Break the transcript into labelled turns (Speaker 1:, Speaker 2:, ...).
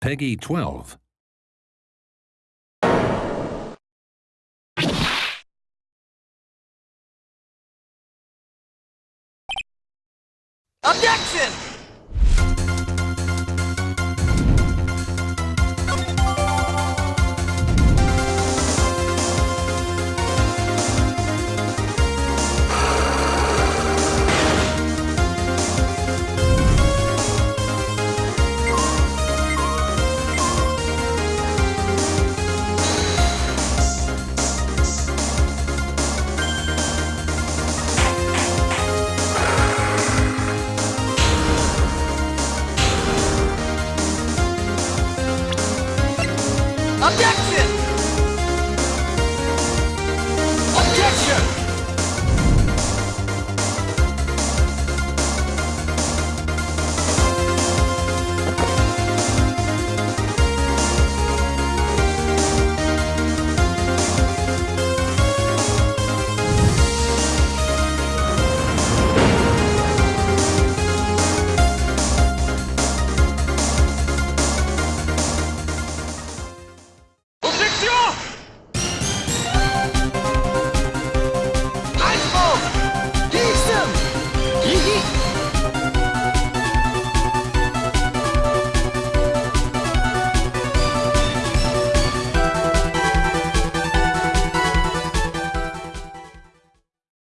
Speaker 1: Peggy 12.
Speaker 2: Objection! Objection!